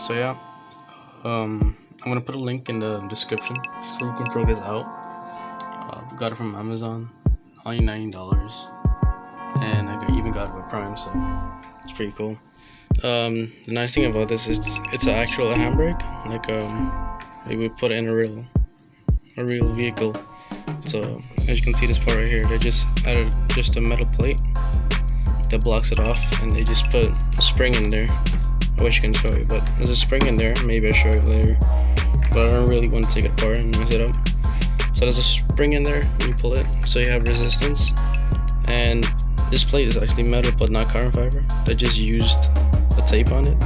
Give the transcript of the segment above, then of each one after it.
so yeah. Um i'm gonna put a link in the description so you can check this out. Uh, got it from amazon only 90 dollars. And i even got it with prime so it's pretty cool. Um the nice thing about this is it's, it's an actual handbrake. Like um like we put it in a real a real vehicle. So as you can see this part right here they just added just a metal plate that blocks it off and they just put a spring in there I wish I can show you but there's a spring in there. Maybe I'll show you later. But I don't really want to take it apart and mess it up. So there's a spring in there. You pull it. So you have resistance. And this plate is actually metal but not carbon fiber. They just used a tape on it.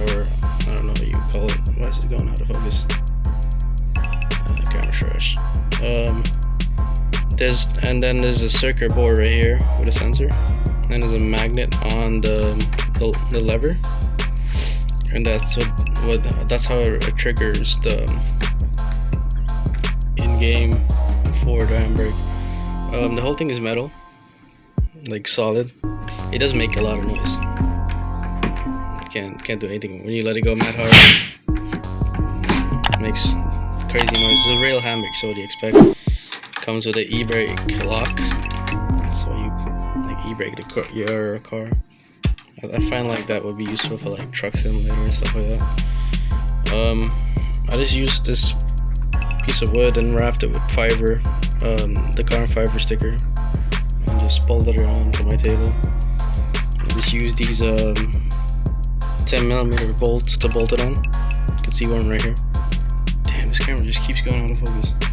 Or I don't know what you call it. Why is it going out of focus? Uh, camera trash. Um, there's and then there's a circuit board right here with a sensor. And there's a magnet on the, the, the lever and that's what, what that's how it triggers the in-game for the handbrake um, the whole thing is metal like solid. It does make a lot of noise. Can't can't do anything. When you let it go mad hard makes crazy noise. It's a real handbrake so what do you expect? Comes with an e-brake lock. So you like e-brake the your car I find like that would be useful for like truck simulator and stuff like that. Um I just used this piece of wood and wrapped it with fiber um, the carbon fiber sticker. And just bolted it around onto my table. I just used these um, 10 millimeter bolts to bolt it on. You can see one right here. Damn this camera just keeps going out of focus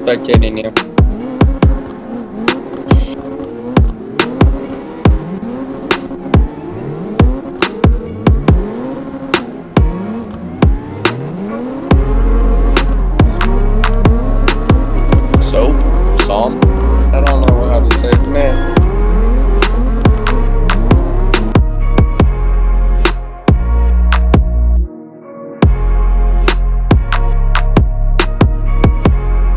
spectating you.